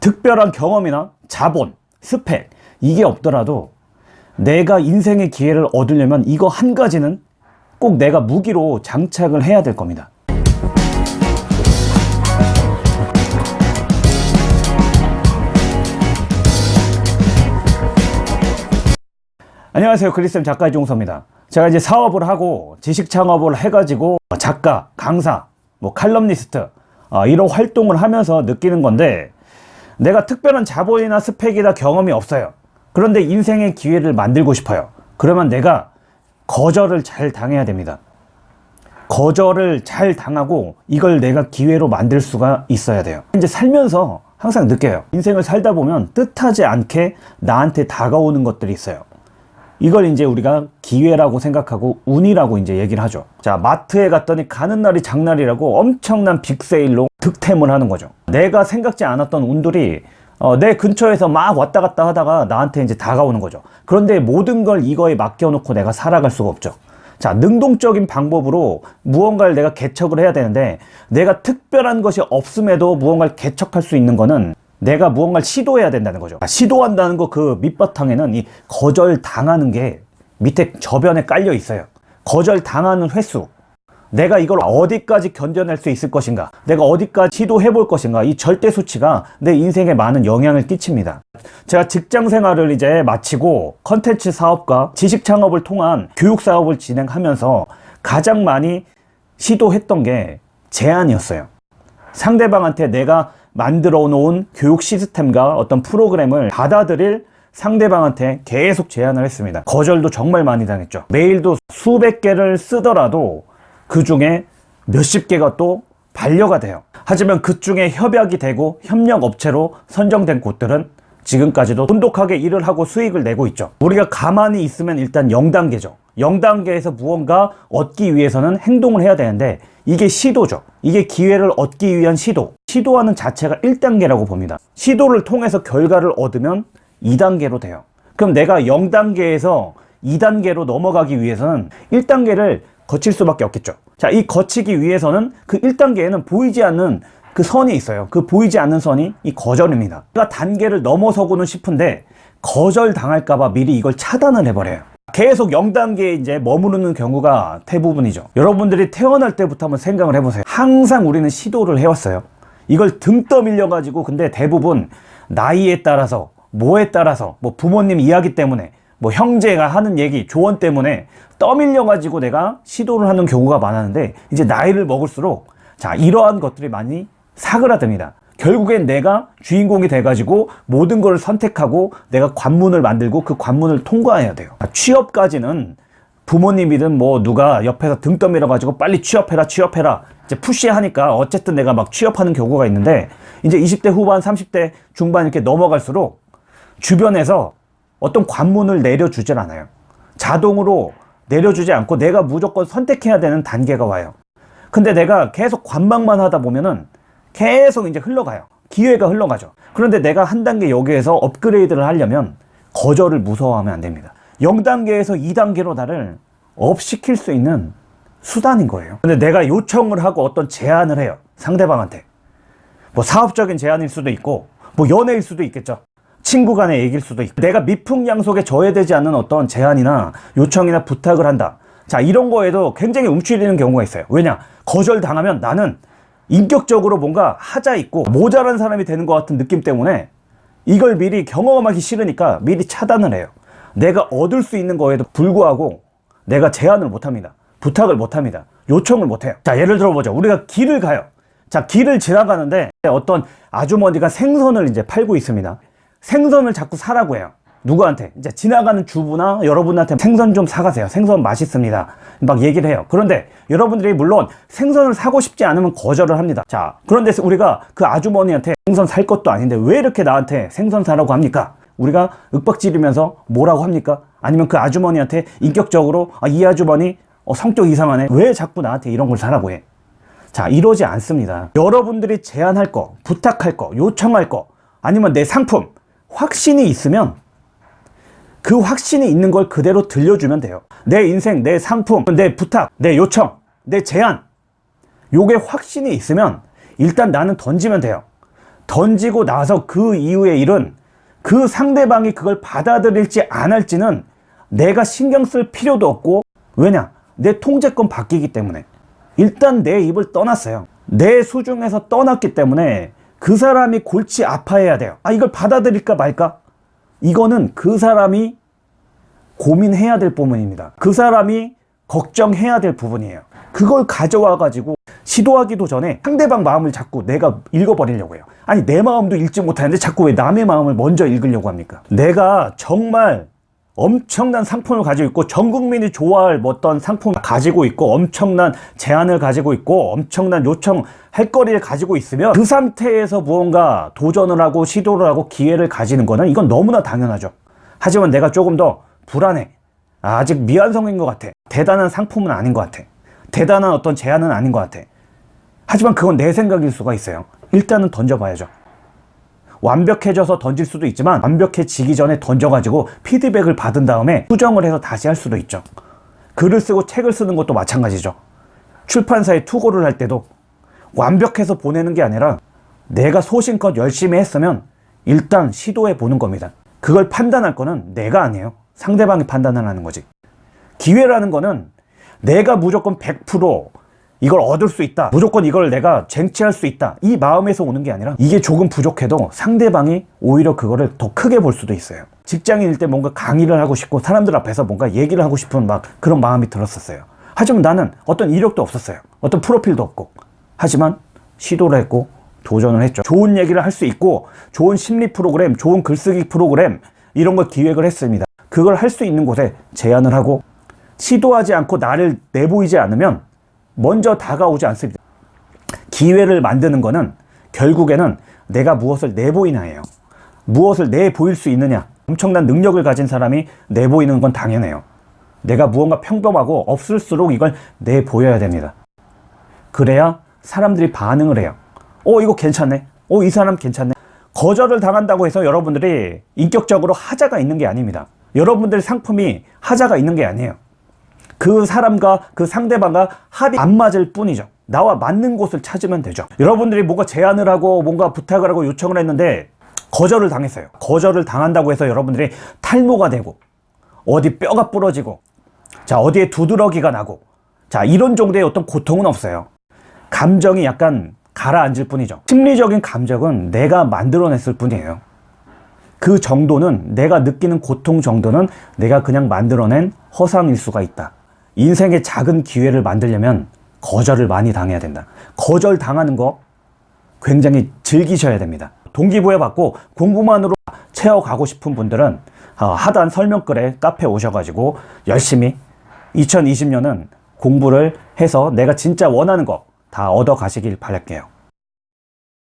특별한 경험이나 자본, 스펙 이게 없더라도 내가 인생의 기회를 얻으려면 이거 한 가지는 꼭 내가 무기로 장착을 해야 될 겁니다. 안녕하세요. 크리스템 작가 이종서입니다. 제가 이제 사업을 하고 지식 창업을 해가지고 작가, 강사, 뭐 칼럼니스트 어, 이런 활동을 하면서 느끼는 건데 내가 특별한 자본이나 스펙이나 경험이 없어요. 그런데 인생의 기회를 만들고 싶어요. 그러면 내가 거절을 잘 당해야 됩니다. 거절을 잘 당하고 이걸 내가 기회로 만들 수가 있어야 돼요. 이제 살면서 항상 느껴요. 인생을 살다 보면 뜻하지 않게 나한테 다가오는 것들이 있어요. 이걸 이제 우리가 기회라고 생각하고 운이라고 이제 얘기를 하죠. 자, 마트에 갔더니 가는 날이 장날이라고 엄청난 빅세일로 득템을 하는 거죠. 내가 생각지 않았던 운들이 어, 내 근처에서 막 왔다 갔다 하다가 나한테 이제 다가오는 거죠. 그런데 모든 걸 이거에 맡겨놓고 내가 살아갈 수가 없죠. 자, 능동적인 방법으로 무언가를 내가 개척을 해야 되는데 내가 특별한 것이 없음에도 무언가를 개척할 수 있는 거는 내가 무언가를 시도해야 된다는 거죠. 시도한다는 거 그 밑바탕에는 이 거절 당하는 게 밑에 저변에 깔려 있어요. 거절 당하는 횟수. 내가 이걸 어디까지 견뎌낼 수 있을 것인가 내가 어디까지 시도해 볼 것인가 이 절대 수치가 내 인생에 많은 영향을 끼칩니다 제가 직장 생활을 이제 마치고 컨텐츠 사업과 지식 창업을 통한 교육 사업을 진행하면서 가장 많이 시도했던 게 제안이었어요 상대방한테 내가 만들어 놓은 교육 시스템과 어떤 프로그램을 받아들일 상대방한테 계속 제안을 했습니다. 거절도 정말 많이 당했죠. 메일도 수백 개를 쓰더라도 그 중에 몇십 개가 또 반려가 돼요. 하지만 그 중에 협약이 되고 협력 업체로 선정된 곳들은 지금까지도 돈독하게 일을 하고 수익을 내고 있죠. 우리가 가만히 있으면 일단 0단계죠 0단계에서 무언가 얻기 위해서는 행동을 해야 되는데 이게 시도죠. 이게 기회를 얻기 위한 시도. 시도하는 자체가 1단계라고 봅니다. 시도를 통해서 결과를 얻으면 2단계로 돼요. 그럼 내가 0단계에서 2단계로 넘어가기 위해서는 1단계를 거칠 수밖에 없겠죠. 자, 이 거치기 위해서는 그 1단계에는 보이지 않는 그 선이 있어요. 그 보이지 않는 선이 이 거절입니다. 내가 단계를 넘어서고는 싶은데 거절 당할까봐 미리 이걸 차단을 해버려요 계속 0단계에 이제 머무르는 경우가 대부분이죠. 여러분들이 태어날 때부터 한번 생각을 해보세요. 항상 우리는 시도를 해왔어요. 이걸 등 떠밀려 가지고 근데 대부분 나이에 따라서 뭐에 따라서 뭐 부모님 이야기 때문에 뭐 형제가 하는 얘기 조언 때문에 떠밀려 가지고 내가 시도를 하는 경우가 많았는데 이제 나이를 먹을수록 자 이러한 것들이 많이 사그라듭니다. 결국엔 내가 주인공이 돼 가지고 모든 걸 선택하고 내가 관문을 만들고 그 관문을 통과해야 돼요 취업까지는 부모님이든 뭐 누가 옆에서 등 떠밀어 가지고 빨리 취업해라 취업해라. 이제 푸시하니까 어쨌든 내가 막 취업하는 경우가 있는데 이제 20대 후반 30대 중반 이렇게 넘어갈수록 주변에서 어떤 관문을 내려주질 않아요. 자동으로 내려주지 않고 내가 무조건 선택해야 되는 단계가 와요. 근데 내가 계속 관망만 하다 보면은 계속 이제 흘러가요. 기회가 흘러가죠. 그런데 내가 한 단계 여기에서 업그레이드를 하려면 거절을 무서워하면 안 됩니다 0단계에서 2단계로 나를 업시킬 수 있는 수단인 거예요. 근데 내가 요청을 하고 어떤 제안을 해요. 상대방한테. 뭐 사업적인 제안일 수도 있고 뭐 연애일 수도 있겠죠. 친구 간의 얘기일 수도 있고. 내가 미풍양속에 저해되지 않는 어떤 제안이나 요청이나 부탁을 한다. 자 이런 거에도 굉장히 움츠리는 경우가 있어요. 왜냐? 거절당하면 나는 인격적으로 뭔가 하자 있고 모자란 사람이 되는 것 같은 느낌 때문에 이걸 미리 경험하기 싫으니까 미리 차단을 해요 내가 얻을 수 있는 거에도 불구하고 내가 제안을 못합니다. 부탁을 못합니다. 요청을 못해요. 자 예를 들어 보죠. 우리가 길을 가요. 자 길을 지나가는데 어떤 아주머니가 생선을 이제 팔고 있습니다. 생선을 자꾸 사라고 해요. 누구한테? 이제 지나가는 주부나 여러분한테 생선 좀 사가세요. 생선 맛있습니다. 막 얘기를 해요. 그런데 여러분들이 물론 생선을 사고 싶지 않으면 거절을 합니다. 자 그런데 우리가 그 아주머니한테 생선 살 것도 아닌데 왜 이렇게 나한테 생선 사라고 합니까 우리가 윽박지르면서 뭐라고 합니까? 아니면 그 아주머니한테 인격적으로 아, 이 아주머니 어, 성격 이상하네. 왜 자꾸 나한테 이런 걸 사라고 해? 자 이러지 않습니다. 여러분들이 제안할 거 부탁할 거 요청할 거 아니면 내 상품 확신이 있으면 그 확신이 있는 걸 그대로 들려주면 돼요. 내 인생, 내 상품, 내 부탁, 내 요청, 내 제안 요게 확신이 있으면 일단 나는 던지면 돼요. 던지고 나서 그 이후의 일은 그 상대방이 그걸 받아들일지 안 할지는 내가 신경 쓸 필요도 없고 왜냐? 내 통제권 바뀌기 때문에. 일단 내 입을 떠났어요. 내 수중에서 떠났기 때문에 그 사람이 골치 아파해야 돼요. 아 이걸 받아들일까 말까? 이거는 그 사람이 고민해야 될 부분입니다. 그 사람이 걱정해야 될 부분이에요. 그걸 가져와 가지고 시도하기도 전에 상대방 마음을 자꾸 내가 읽어버리려고 해요. 아니 내 마음도 읽지 못하는데 자꾸 왜 남의 마음을 먼저 읽으려고 합니까? 내가 정말 엄청난 상품을 가지고 있고 전 국민이 좋아할 어떤 상품을 가지고 있고 엄청난 제안을 가지고 있고 엄청난 요청 할 거리를 가지고 있으면 그 상태에서 무언가 도전을 하고 시도를 하고 기회를 가지는 거는 이건 너무나 당연하죠. 하지만 내가 조금 더 불안해. 아, 아직 미완성인 것 같아. 대단한 상품은 아닌 것 같아. 대단한 어떤 제안은 아닌 것 같아 하지만 그건 내 생각일 수가 있어요. 일단은 던져봐야죠. 완벽해져서 던질 수도 있지만 완벽해지기 전에 던져가지고 피드백을 받은 다음에 수정을 해서 다시 할 수도 있죠. 글을 쓰고 책을 쓰는 것도 마찬가지죠. 출판사에 투고를 할 때도 완벽해서 보내는 게 아니라 내가 소신껏 열심히 했으면 일단 시도해 보는 겁니다. 그걸 판단할 거는 내가 아니에요. 상대방이 판단을 하는 거지. 기회라는 거는 내가 무조건 100% 이걸 얻을 수 있다. 무조건 이걸 내가 쟁취할 수 있다. 이 마음에서 오는 게 아니라 이게 조금 부족해도 상대방이 오히려 그거를 더 크게 볼 수도 있어요. 직장인일 때 뭔가 강의를 하고 싶고 사람들 앞에서 뭔가 얘기를 하고 싶은 막 그런 마음이 들었었어요. 하지만 나는 어떤 이력도 없었어요. 어떤 프로필도 없고. 하지만 시도를 했고 도전을 했죠. 좋은 얘기를 할 수 있고 좋은 심리 프로그램 좋은 글쓰기 프로그램 이런 걸 기획을 했습니다. 그걸 할 수 있는 곳에 제안을 하고 시도하지 않고 나를 내보이지 않으면 먼저 다가오지 않습니다. 기회를 만드는 것은 결국에는 내가 무엇을 내보이나예요. 무엇을 내보일 수 있느냐. 엄청난 능력을 가진 사람이 내보이는 건 당연해요. 내가 무언가 평범하고 없을수록 이걸 내보여야 됩니다. 그래야 사람들이 반응을 해요. 어 이거 괜찮네. 어 이 사람 괜찮네. 거절을 당한다고 해서 여러분들이 인격적으로 하자가 있는 게 아닙니다. 여러분들 상품이 하자가 있는 게 아니에요. 그 사람과 그 상대방과 합이 안 맞을 뿐이죠. 나와 맞는 곳을 찾으면 되죠. 여러분들이 뭔가 제안을 하고 뭔가 부탁을 하고 요청을 했는데 거절을 당했어요. 거절을 당한다고 해서 여러분들이 탈모가 되고 어디 뼈가 부러지고 자 어디에 두드러기가 나고 자 이런 정도의 어떤 고통은 없어요. 감정이 약간 가라앉을 뿐이죠. 심리적인 감정은 내가 만들어냈을 뿐이에요. 그 정도는 내가 느끼는 고통 정도는 내가 그냥 만들어낸 허상일 수가 있다 인생의 작은 기회를 만들려면 거절을 많이 당해야 된다. 거절 당하는 거 굉장히 즐기셔야 됩니다. 동기부여 받고 공부만으로 채워가고 싶은 분들은 어, 하단 설명글에 카페 오셔가지고 열심히 2020년은 공부를 해서 내가 진짜 원하는 거 다 얻어 가시길 바랄게요.